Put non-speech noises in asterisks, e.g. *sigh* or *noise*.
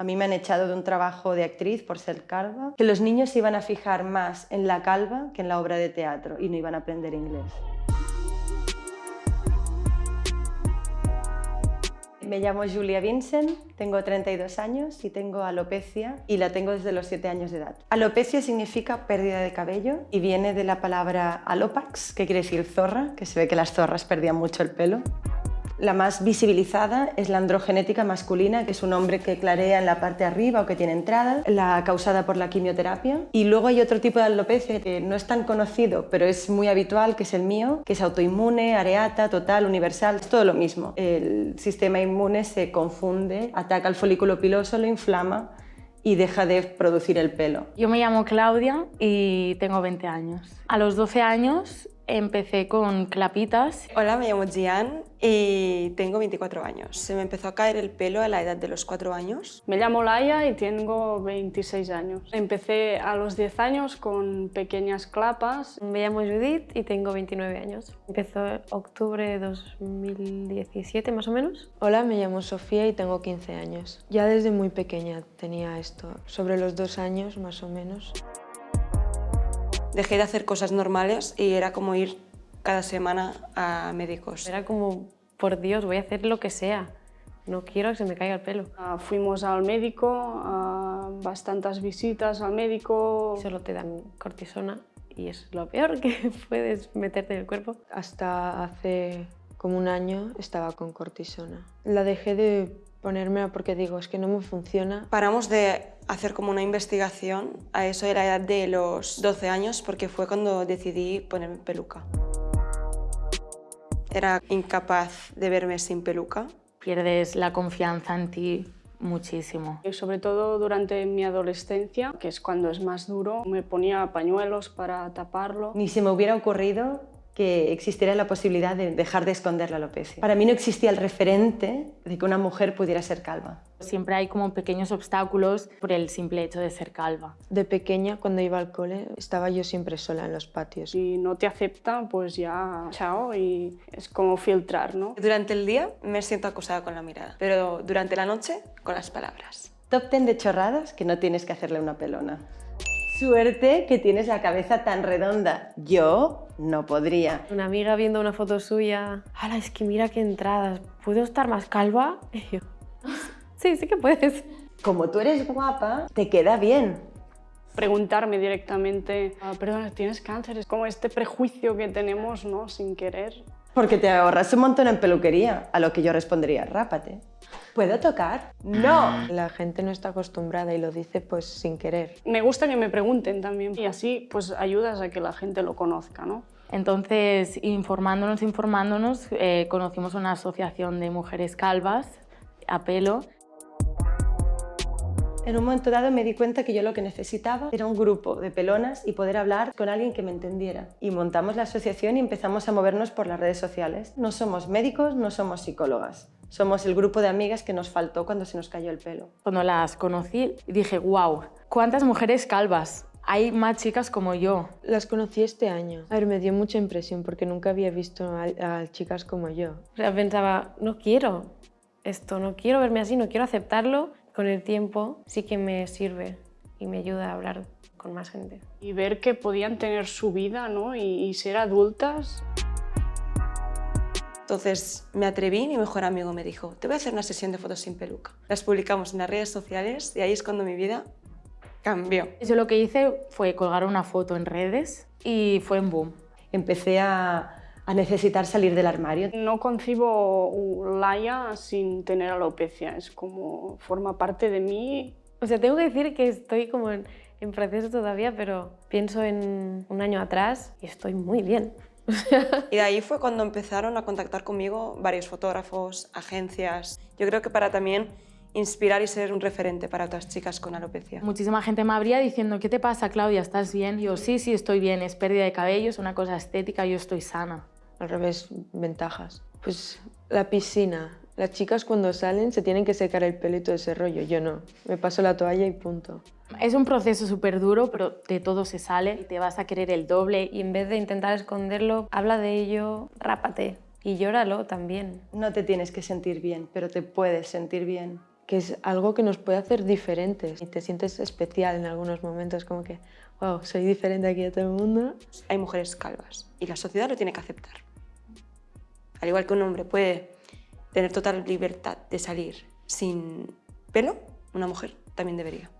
A mí me han echado de un trabajo de actriz por ser calva, que los niños iban a fijar más en la calva que en la obra de teatro y no iban a aprender inglés. Me llamo Julia Vincent, tengo 32 años y tengo alopecia y la tengo desde los 7 años de edad. Alopecia significa pérdida de cabello y viene de la palabra alopax, que quiere decir zorra, que se ve que las zorras perdían mucho el pelo. La más visibilizada es la androgenética masculina, que es un hombre que clarea en la parte arriba o que tiene entrada, la causada por la quimioterapia. Y luego hay otro tipo de alopecia que no es tan conocido, pero es muy habitual, que es el mío, que es autoinmune, areata, total, universal, es todo lo mismo. El sistema inmune se confunde, ataca al folículo piloso, lo inflama y deja de producir el pelo. Yo me llamo Claudia y tengo 20 años. A los 12 años Empecé con clapitas. Hola, me llamo Gian y tengo 24 años. Se me empezó a caer el pelo a la edad de los 4 años. Me llamo Laia y tengo 26 años. Empecé a los 10 años con pequeñas clapas. Me llamo Judith y tengo 29 años. Empezó en octubre de 2017 más o menos. Hola, me llamo Sofía y tengo 15 años. Ya desde muy pequeña tenía esto, sobre los dos años más o menos. Dejé de hacer cosas normales y era como ir cada semana a médicos. Era como, por Dios, voy a hacer lo que sea. No quiero que se me caiga el pelo. Uh, fuimos al médico, uh, bastantes visitas al médico. Solo te dan cortisona y es lo peor que *laughs* puedes meterte en el cuerpo. Hasta hace como un año estaba con cortisona. La dejé de ponérmela porque digo, es que no me funciona. Paramos de hacer como una investigación a eso de la edad de los 12 años porque fue cuando decidí ponerme peluca. Era incapaz de verme sin peluca. Pierdes la confianza en ti muchísimo. Y sobre todo durante mi adolescencia, que es cuando es más duro, me ponía pañuelos para taparlo. Ni se me hubiera ocurrido que existiera la posibilidad de dejar de esconder la alopecia. Para mí no existía el referente de que una mujer pudiera ser calva. Siempre hay como pequeños obstáculos por el simple hecho de ser calva. De pequeña, cuando iba al cole, estaba yo siempre sola en los patios. Si no te aceptan, pues ya chao y es como filtrar, ¿no? Durante el día me siento acosada con la mirada, pero durante la noche con las palabras. Top 10 de chorradas que no tienes que hacerle una pelona. Suerte que tienes la cabeza tan redonda. Yo no podría. Una amiga viendo una foto suya, ¡Hala, es que mira qué entradas! ¿Puedo estar más calva? *laughs* Y yo, sí, sí que puedes. Como tú eres guapa, te queda bien. Preguntarme directamente, ah, perdona, ¿tienes cáncer? Es como este prejuicio que tenemos, ¿no? Sin querer. Porque te ahorras un montón en peluquería, a lo que yo respondería, rápate. ¿Puedo tocar? ¡No! La gente no está acostumbrada y lo dice pues sin querer. Me gusta que me pregunten también y así pues ayudas a que la gente lo conozca, ¿no? Entonces, informándonos, informándonos, eh, conocimos una asociación de mujeres calvas a pelo en un momento dado me di cuenta que yo lo que necesitaba era un grupo de pelonas y poder hablar con alguien que me entendiera. Y montamos la asociación y empezamos a movernos por las redes sociales. No somos médicos, no somos psicólogas. Somos el grupo de amigas que nos faltó cuando se nos cayó el pelo. Cuando las conocí dije, wow, ¿cuántas mujeres calvas? Hay más chicas como yo. Las conocí este año. A ver, me dio mucha impresión porque nunca había visto a, chicas como yo. O sea, pensaba, no quiero esto, no quiero verme así, no quiero aceptarlo con el tiempo sí que me sirve y me ayuda a hablar con más gente. Y ver que podían tener su vida ¿no? y, ser adultas. Entonces me atreví, mi mejor amigo me dijo, te voy a hacer una sesión de fotos sin peluca. Las publicamos en las redes sociales y ahí es cuando mi vida cambió. Yo lo que hice fue colgar una foto en redes y fue en boom. Empecé a a necesitar salir del armario. No concibo Laia sin tener alopecia, es como forma parte de mí. O sea, tengo que decir que estoy como en, en proceso todavía, pero pienso en un año atrás y estoy muy bien. *laughs* y de ahí fue cuando empezaron a contactar conmigo varios fotógrafos, agencias. Yo creo que para también inspirar y ser un referente para otras chicas con alopecia. Muchísima gente me habría diciendo, ¿qué te pasa, Claudia? ¿Estás bien? yo, sí, sí, estoy bien. Es pérdida de cabello, es una cosa estética, yo estoy sana al revés, ventajas. Pues la piscina. Las chicas cuando salen se tienen que secar el pelo y todo ese rollo. Yo no. Me paso la toalla y punto. Es un proceso súper duro, pero de todo se sale y te vas a querer el doble. Y en vez de intentar esconderlo, habla de ello, rápate y llóralo también. No te tienes que sentir bien, pero te puedes sentir bien que es algo que nos puede hacer diferentes y te sientes especial en algunos momentos, como que, wow, soy diferente aquí a todo el mundo. Hay mujeres calvas y la sociedad lo tiene que aceptar al igual que un hombre puede tener total libertad de salir sin pelo, una mujer también debería.